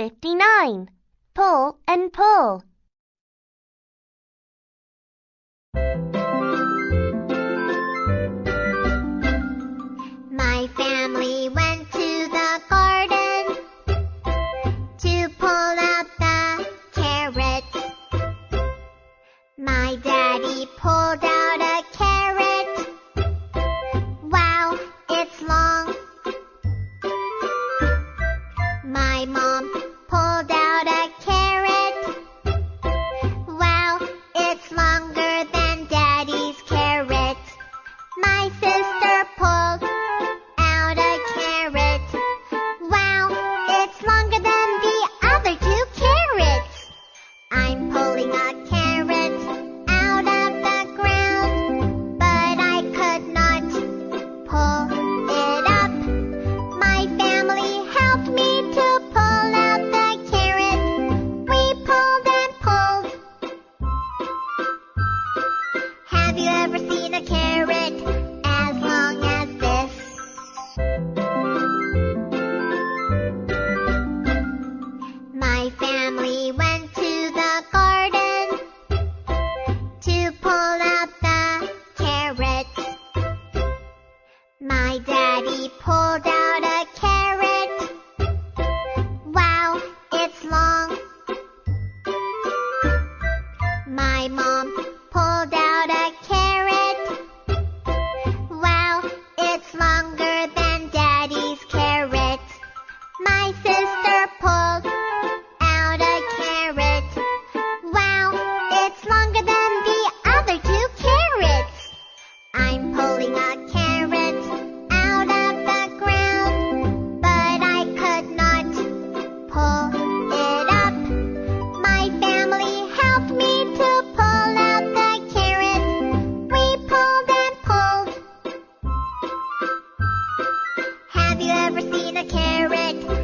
59. Pull and pull. My family went to the garden to pull out the carrots. My daddy pulled out Have you ever seen a carrot? Have you ever seen a carrot?